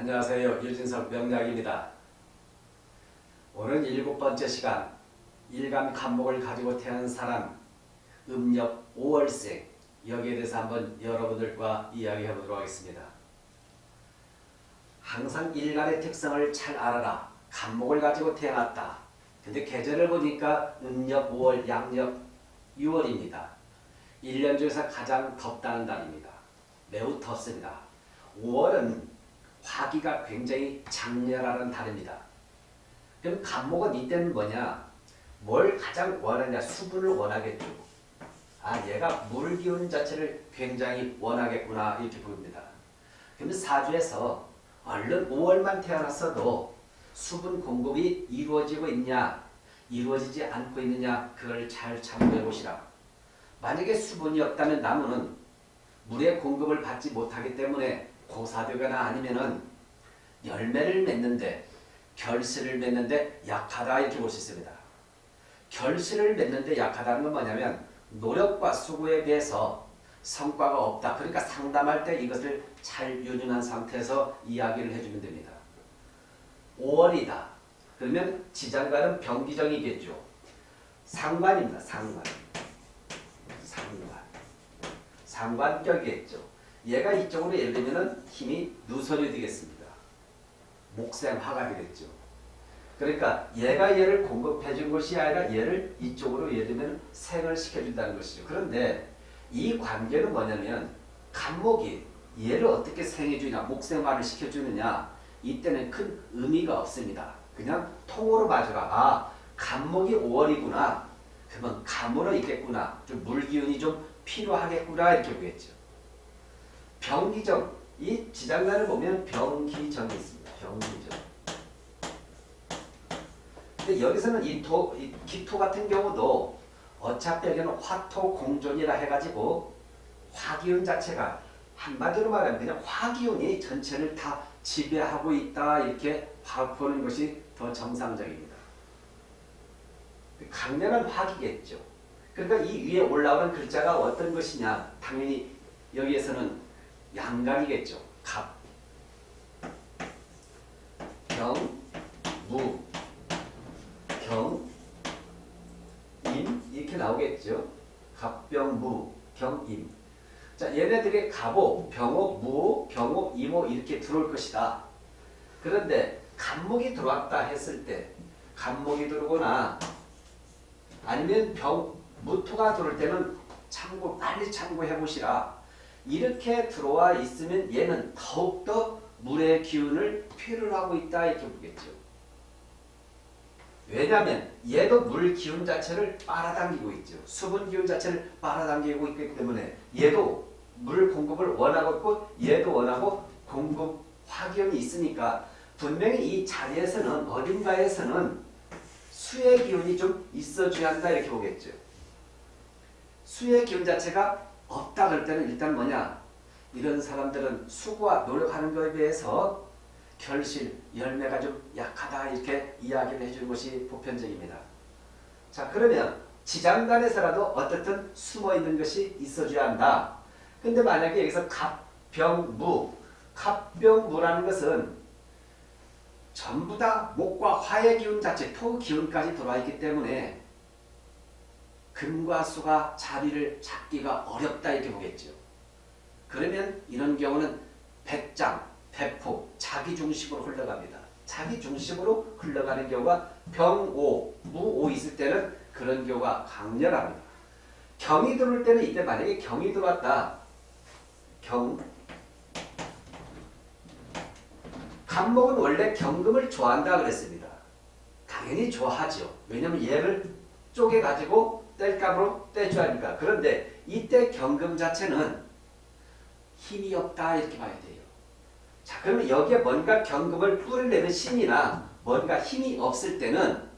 안녕하세요. 유진석 명약입니다 오늘 일곱 번째 시간 일간 간목을 가지고 태어난 사람 음력 5월생 여기에 대해서 한번 여러분들과 이야기해 보도록 하겠습니다. 항상 일간의 특성을 잘 알아라. 간목을 가지고 태어났다. 근데 계절을 보니까 음력 5월, 양력 6월입니다. 1년 중에서 가장 덥다는 달입니다. 매우 덥습니다. 5월은 화기가 굉장히 장렬하는 달입니다. 그럼 간목은 이때는 뭐냐? 뭘 가장 원하냐? 수분을 원하겠죠. 아 얘가 물 기운 자체를 굉장히 원하겠구나 이렇게 보입니다. 그러면 사주에서 얼른 5월만 태어났어도 수분 공급이 이루어지고 있냐 이루어지지 않고 있느냐 그걸 잘 참고해 보시라. 만약에 수분이 없다면 나무는 물의 공급을 받지 못하기 때문에 고사되거나 아니면은 열매를 맺는데 결실을 맺는데 약하다 이렇게 볼 수 있습니다. 결실을 맺는데 약하다는 건 뭐냐면 노력과 수고에 비해서 성과가 없다. 그러니까 상담할 때 이것을 잘 유념한 상태에서 이야기를 해주면 됩니다. 5월이다. 그러면 지장관은 병기정이겠죠. 상관입니다. 상관. 상관. 상관격이겠죠. 얘가 이쪽으로 예를 들면 힘이 누설이 되겠습니다. 목생화가 되겠죠. 그러니까 얘가 얘를 공급해 준 것이 아니라 얘를 이쪽으로 예를 들면 생을 시켜준다는 것이죠. 그런데 이 관계는 뭐냐면 간목이 얘를 어떻게 생해주냐 목생화를 시켜주느냐 이때는 큰 의미가 없습니다. 그냥 통으로 맞아가 아 간목이 5월이구나 그러면 감으로 있겠구나 좀 물기운이 좀 필요하겠구나 이렇게 보겠죠. 병기정 이 지장간을 보면 병기정이 있습니다. 병기정 근데 여기서는 이, 토, 이 기토 같은 경우도 어차피 여기는 화토 공존이라 해가지고 화기운 자체가 한마디로 말하면 그냥 화기운이 전체를 다 지배하고 있다 이렇게 보는 것이 더 정상적입니다. 강렬한 화기겠죠. 그러니까 이 위에 올라오는 글자가 어떤 것이냐 당연히 여기에서는 양간이겠죠. 갑, 병, 무, 경, 임 이렇게 나오겠죠. 갑병 무, 경 임. 자, 얘네들이 갑오, 병오, 무오, 병오, 임오 이렇게 들어올 것이다. 그런데 간목이 들어왔다 했을 때 간목이 들어오거나 아니면 병, 무토가 들어올 때는 참고 빨리 참고해 보시라. 이렇게 들어와 있으면 얘는 더욱더 물의 기운을 필요로 하고 있다 이렇게 보겠죠. 왜냐하면 얘도 물 기운 자체를 빨아당기고 있죠. 수분 기운 자체를 빨아당기고 있기 때문에 얘도 물 공급을 원하고 있고 얘도 원하고 공급 화기운이 있으니까 분명히 이 자리에서는 어딘가에서는 수의 기운이 좀 있어줘야 한다 이렇게 보겠죠. 수의 기운 자체가 없다 그럴 때는 일단 뭐냐 이런 사람들은 수고와 노력하는 것에 비해서 결실, 열매가 좀 약하다 이렇게 이야기를 해주는 것이 보편적입니다. 자 그러면 지장간에서라도 어떻든 숨어있는 것이 있어줘야 한다. 근데 만약에 여기서 갑병무, 갑병무라는 것은 전부 다 목과 화의 기운 자체, 토 기운까지 들어와 있기 때문에 금과 수가 자리를 잡기가 어렵다 이렇게 보겠죠. 그러면 이런 경우는 백장, 대폭, 자기 중심으로 흘러갑니다. 자기 중심으로 흘러가는 경우가 병오, 무오 있을 때는 그런 경우가 강렬합니다. 경이 들어올 때는 이때 만약에 경이 들어왔다. 경 간목은 원래 경금을 좋아한다 그랬습니다. 당연히 좋아하죠. 왜냐하면 얘를 쪼개가지고 뗄감으로 떼줘야 하니까. 그런데 이때 경금 자체는 힘이 없다 이렇게 봐야 돼요. 자 그러면 여기에 뭔가 경금을 뿌리내는 신이나 뭔가 힘이 없을 때는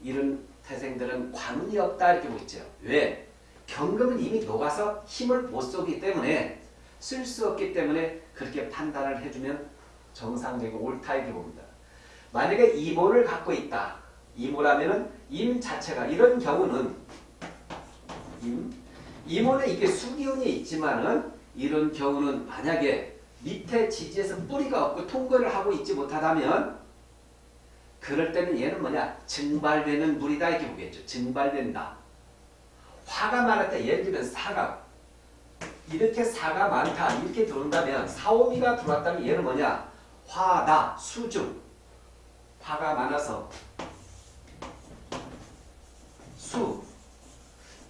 이런 태생들은 관운이 없다 이렇게 보죠. 왜? 경금은 이미 녹아서 힘을 못 쏘기 때문에 쓸 수 없기 때문에 그렇게 판단을 해주면 정상적이고 옳다 이렇게 봅니다. 만약에 이모를 갖고 있다. 이모라면 은 임 자체가 이런 경우는 임 이모는 이게 수기운이 있지만은 이런 경우는 만약에 밑에 지지에서 뿌리가 없고 통과를 하고 있지 못하다면 그럴 때는 얘는 뭐냐? 증발되는 물이다 이렇게 보겠죠. 증발된다. 화가 많을 때 예를 들면 사가 이렇게 사가 많다 이렇게 들어온다면 사오미가 들어왔다면 얘는 뭐냐? 화다 수중 화가 많아서 수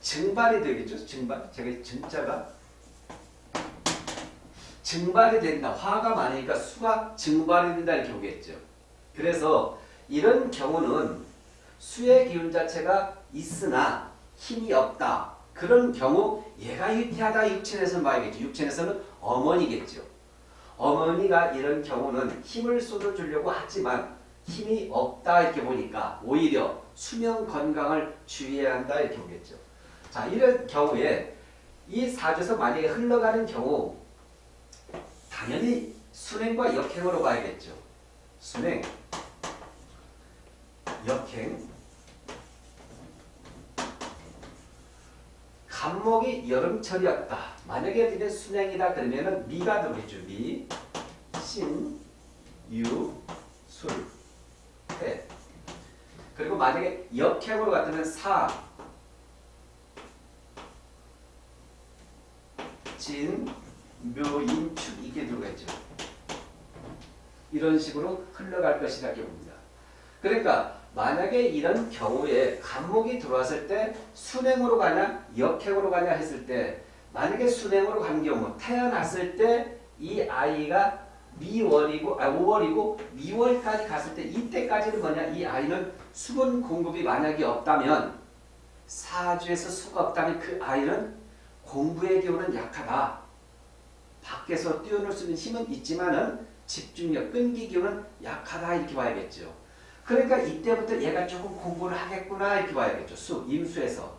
증발이 되겠죠 증발 제가 증자가 증발이 된다 화가 많으니까 수가 증발이 된다 이렇게 보겠죠 그래서 이런 경우는 수의 기운 자체가 있으나 힘이 없다. 그런 경우 얘가 유태하다 육체에서는 봐야겠죠. 육체에서는 어머니겠죠. 어머니가 이런 경우는 힘을 쏟아주려고 하지만 힘이 없다 이렇게 보니까 오히려 수명 건강을 주의해야 한다 이렇게 보겠죠. 자 이런 경우에 이 사주에서 만약에 흘러가는 경우 당연히 순행과 역행으로 봐야겠죠. 순행 역행 간목이 여름철이었다. 만약에 이제 순행이다 그러면은 미가 들어있죠. 미, 신, 유, 술, 해. 그리고 만약에 역행으로 갔다면 사, 진, 묘, 인, 축 이게 들어가죠. 이런 식으로 흘러갈 것이라고 봅니다. 그러니까 만약에 이런 경우에 간목이 들어왔을 때 순행으로 가냐 역행으로 가냐 했을 때 만약에 순행으로 간 경우 태어났을 때 이 아이가 미월이고 아 5월이고 미월까지 갔을 때 이때까지는 뭐냐 이 아이는 수분 공급이 만약에 없다면 사주에서 수가 없다면 그 아이는 공부의 기운은 약하다. 밖에서 뛰어놀 수 있는 힘은 있지만은 집중력, 끈기 기운은 약하다 이렇게 봐야겠죠. 그러니까 이때부터 얘가 조금 공부를 하겠구나 이렇게 봐야겠죠. 수, 임수에서.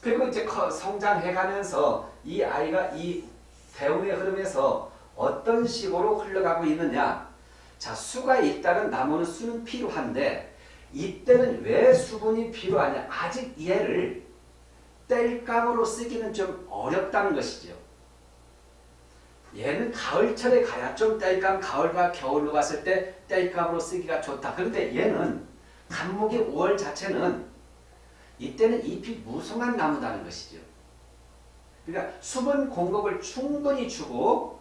그리고 이제 성장해가면서 이 아이가 이 대운의 흐름에서 어떤 식으로 흘러가고 있느냐. 자, 수가 있다는 나무는 수는 필요한데 이때는 왜 수분이 필요하냐. 아직 얘를 뗄감으로 쓰기는 좀 어렵다는 것이죠. 얘는 가을철에 가야 좀 땔감 가을과 겨울로 갔을 때 땔감으로 쓰기가 좋다. 그런데 얘는 간목의 5월 자체는 이때는 잎이 무성한 나무다는 것이죠. 그러니까 수분 공급을 충분히 주고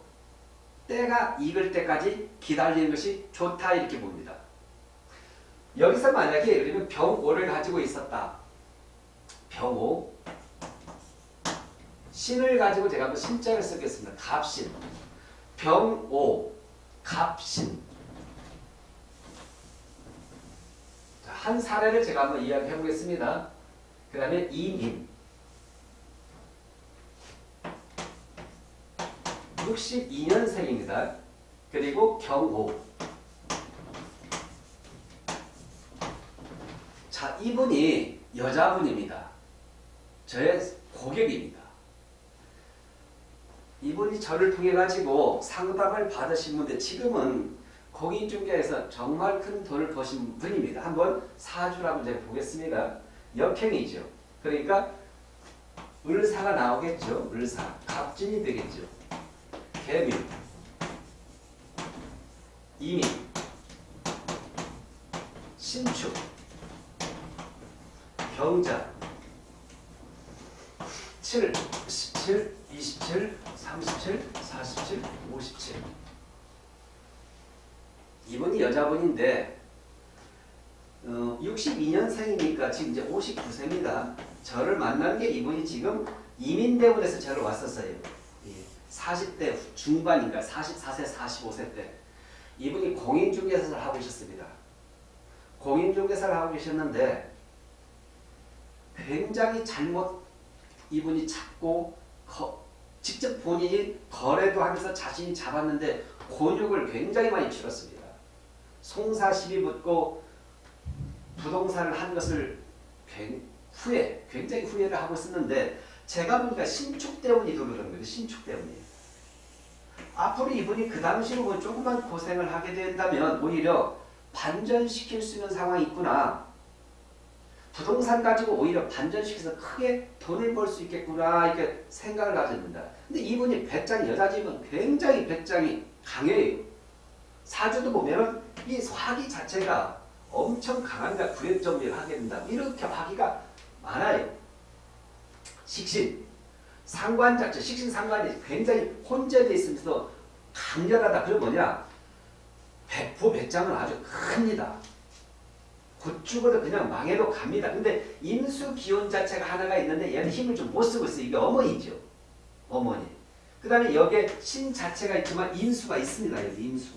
때가 익을 때까지 기다리는 것이 좋다 이렇게 봅니다. 여기서 만약에 우리는 병오를 가지고 있었다. 병오 신을 가지고 제가 한번 신자를 쓰겠습니다. 갑신, 병오, 갑신. 한 사례를 제가 한번 이야기해 보겠습니다. 그 다음에 이민. 62년생입니다. 그리고 경호. 자, 이분이 여자분입니다. 저의 고객입니다. 이분이 저를 통해 가지고 상담을 받으신 분데 지금은 공인중개에서 정말 큰 돈을 버신 분입니다. 한번 사주라고 제가 보겠습니다. 역행이죠. 그러니까 을사가 나오겠죠. 을사. 갑진이 되겠죠. 개묘. 이민. 신축. 병자. 7, 17, 27, 37, 47, 57 이분이 여자분인데 어, 62년생이니까 지금 이제 59세입니다. 저를 만난 게 이분이 지금 이민대원에서 저를 왔었어요. 40대 중반인가 44세 45세 때 이분이 공인중개사를 하고 계셨습니다. 공인중개사를 하고 계셨는데 굉장히 잘못 이분이 찾고 직접 본인이 거래도 하면서 자신이 잡았는데 곤욕을 굉장히 많이 치렀습니다. 송사 시비 붙고 부동산을 한 것을 후회, 굉장히 후회를 하고 있었는데 제가 보니까 신축 때문이 그러는 거예요. 신축 때문이. 앞으로 이분이 그 당시로 뭐 조금만 고생을 하게 된다면 오히려 반전시킬 수 있는 상황이 있구나. 부동산 가지고 오히려 반전시켜서 크게 돈을 벌 수 있겠구나 이렇게 생각을 가졌는다. 근데 이분이 배짱이 여자지만 굉장히 배짱이 강해요. 사주도 보면은 이 화기 자체가 엄청 강한가 구획정리를 하게 된다. 이렇게 화기가 많아요. 식신 상관 자체 식신 상관이 굉장히 혼재되어 있으면서 강렬하다. 그게 뭐냐? 백포 배짱은 아주 큽니다. 곧 죽어도 그냥 망해도 갑니다. 근데 인수 기운 자체가 하나가 있는데 얘는 힘을 좀 못 쓰고 있어요. 이게 어머니죠. 어머니. 그 다음에 여기에 신 자체가 있지만 인수가 있습니다. 여기 인수.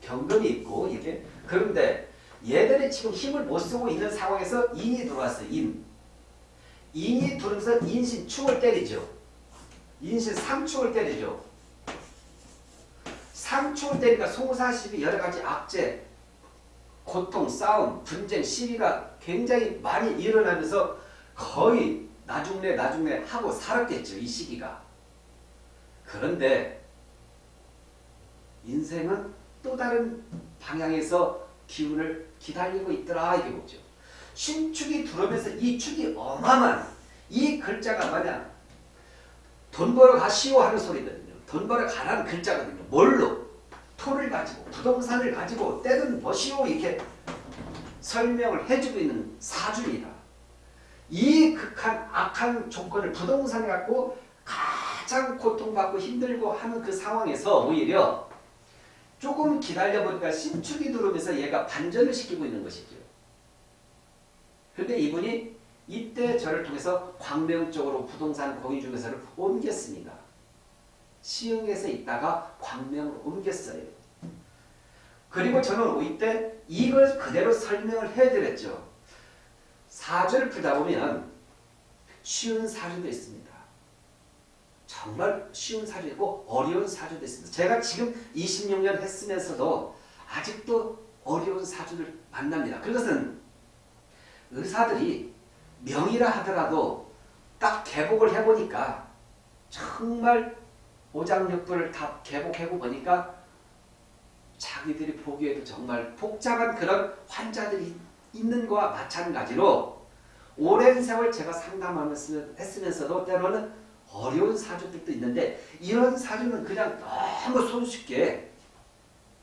경금이 있고 이게 그런데 얘들이 지금 힘을 못 쓰고 있는 상황에서 인이 들어왔어요. 인. 인이 들어오면서 인신 축을 때리죠. 인신 상축을 때리죠. 상축을 때리니까 송사시비 여러 가지 악재, 고통, 싸움, 분쟁, 시비가 굉장히 많이 일어나면서 거의 나중내 나중내 하고 살았겠죠. 이 시기가. 그런데 인생은 또 다른 방향에서 기운을 기다리고 있더라 이게 뭐죠. 신축이 들어오면서 이 축이 어마어마한 이 글자가 뭐냐 돈 벌어 가시오 하는 소리거든요. 돈 벌어 가라는 글자거든요. 뭘로? 토를 가지고 부동산을 가지고 때는 뭐시오 이렇게 설명을 해주고 있는 사주입니다. 이 극한 악한 조건을 부동산을 갖고 가장 고통받고 힘들고 하는 그 상황에서 오히려 조금 기다려보니까 신축이 들어오면서 얘가 반전을 시키고 있는 것이죠. 그런데 이분이 이때 저를 통해서 광명 쪽으로 부동산 공유 중개사를 옮겼습니다. 시흥에서 있다가 광명으로 옮겼어요. 그리고 저는 이때 이걸 그대로 설명을 해드렸죠. 사주를 풀다 보면 쉬운 사주도 있습니다. 정말 쉬운 사주이고 어려운 사주도 있습니다. 제가 지금 26년 했으면서도 아직도 어려운 사주를 만납니다. 그것은 의사들이 명의라 하더라도 딱 개복을 해보니까 정말 오장육부를 다 개복해고 보니까 자기들이 보기에도 정말 복잡한 그런 환자들이 있는 거와 마찬가지로 오랜 세월 제가 상담하면서 했으면서도 때로는 어려운 사주들도 있는데 이런 사주는 그냥 너무 손쉽게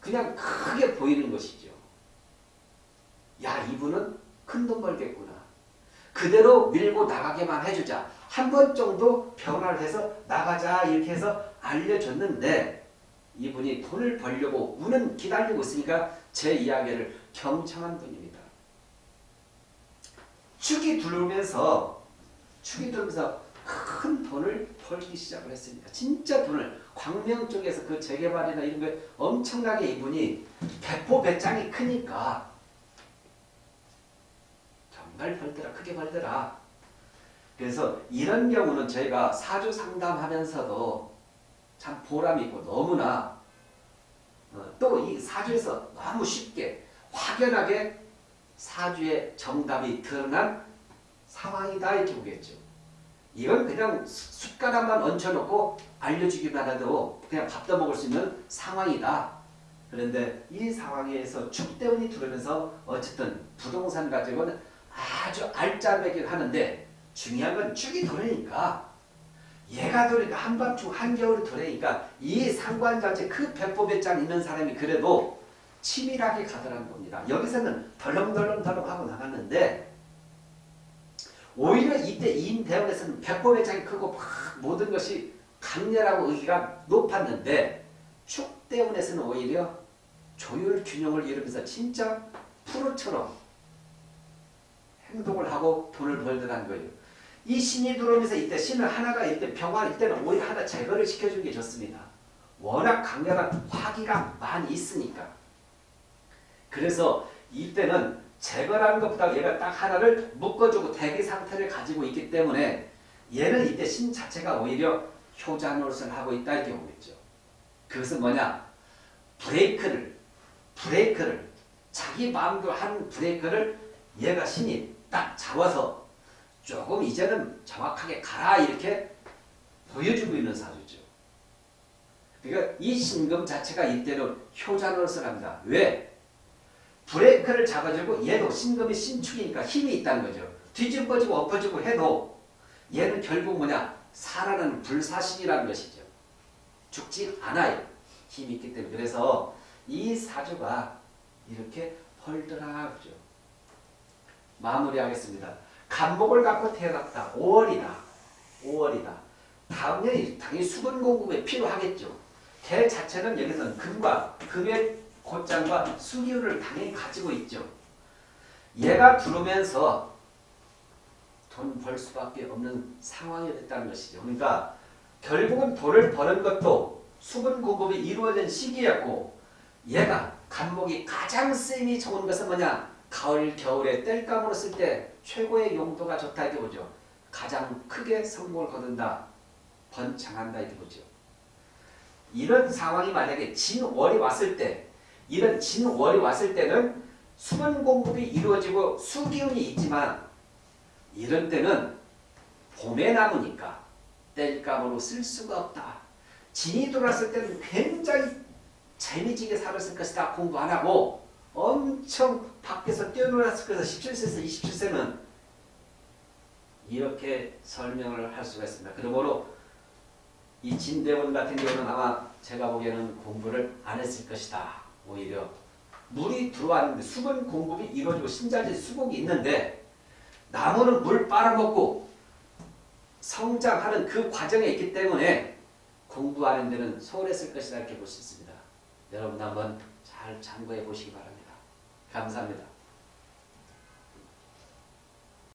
그냥 크게 보이는 것이죠. 야 이분은 큰 돈 벌겠구나. 그대로 밀고 나가게만 해주자. 한 번 정도 변화를 해서 나가자 이렇게 해서 알려줬는데 이분이 돈을 벌려고 운은 기다리고 있으니까 제 이야기를 경청한 분입니다. 축이 들어오면서 축이 들어오면서 큰 돈을 벌기 시작을 했습니다. 진짜 돈을 광명 쪽에서 그 재개발이나 이런 거 엄청나게 이분이 배포 배짱이 크니까 정말 벌더라 크게 벌더라. 그래서 이런 경우는 저희가 사주 상담하면서도 참 보람이 있고 너무나 어, 또이 사주에서 너무 쉽게 확연하게 사주의 정답이 드러난 상황이다 이렇게 보겠죠. 이건 그냥 숟가락만 얹혀놓고 알려주기만 해도 그냥 밥도 먹을 수 있는 상황이다. 그런데 이 상황에서 축대운이 들어오면서 어쨌든 부동산 가지고는 아주 알짜배기를 하는데 중요한 건 축이 들어오니까 얘가 들어오니까 한밤중 한겨울이 들어오니까 이 상관 자체 그 배포 배짱 있는 사람이 그래도 치밀하게 가더라는 겁니다. 여기서는 덜렁덜렁덜렁 하고 나갔는데 오히려 이때 임대원에서는 배포 배짱이 크고 막 모든 것이 강렬하고 의기가 높았는데 축대원에서는 오히려 조율 균형을 이루면서 진짜 프로처럼 행동을 하고 돈을 벌더라는 거예요. 이 신이 들어오면서 이때 신을 하나가 이때 병화 이때는 오히려 하나 제거를 시켜주는 게 좋습니다. 워낙 강렬한 화기가 많이 있으니까. 그래서 이때는 제거라는 것보다 얘가 딱 하나를 묶어주고 대기 상태를 가지고 있기 때문에 얘는 이때 신 자체가 오히려 효자 노릇을 하고 있다 이렇게 보겠죠. 그것은 뭐냐? 브레이크를 브레이크를 자기 마음대로 한 브레이크를 얘가 신이 딱 잡아서 조금 이제는 정확하게 가라 이렇게 보여주고 있는 사주죠. 그러니까 이 신금 자체가 이때는 효자 노릇을 합니다. 왜? 브레이크를 잡아주고 얘도 신금이 신축이니까 힘이 있다는 거죠. 뒤집어지고 엎어지고 해도 얘는 결국 뭐냐 살아는 불사신이라는 것이죠. 죽지 않아요. 힘이 있기 때문에 그래서 이 사주가 이렇게 펄더라죠. 마무리하겠습니다. 간목을 갖고 태어났다. 5월이다. 5월이다. 당연히 당연히 수분 공급에 필요하겠죠. 개 자체는 여기서는 금과 금의 곧장과 수기운을 당연히 가지고 있죠. 얘가 들어오면서 돈 벌 수밖에 없는 상황이 됐다는 것이죠. 그러니까 결국은 돈을 버는 것도 수분 공급이 이루어진 시기였고 얘가 간목이 가장 쓰임이 좋은 것은 뭐냐? 가을, 겨울에 땔감으로 쓸 때 최고의 용도가 좋다 이렇게 보죠. 가장 크게 성공을 거둔다. 번창한다 이렇게 보죠. 이런 상황이 만약에 진월이 왔을 때 이런 진월이 왔을 때는 수분 공급이 이루어지고 수기운이 있지만 이런 때는 봄에 나무니까 땔감으로 쓸 수가 없다. 진이 들어왔을 때는 굉장히 재미지게 살았을 것이다. 공부 안 하고 엄청 밖에서 뛰어놀았을 것이다. 17세에서 27세는 이렇게 설명을 할 수가 있습니다. 그러므로 이 진대원 같은 경우는 아마 제가 보기에는 공부를 안 했을 것이다. 오히려 물이 들어왔는데 수분 공급이 이루어지고 신자질 수복이 있는데 나무는 물 빨아먹고 성장하는 그 과정에 있기 때문에 공부하는 데는 소홀했을 것이다 이렇게 볼 수 있습니다. 여러분 한번 잘 참고해 보시기 바랍니다. 감사합니다.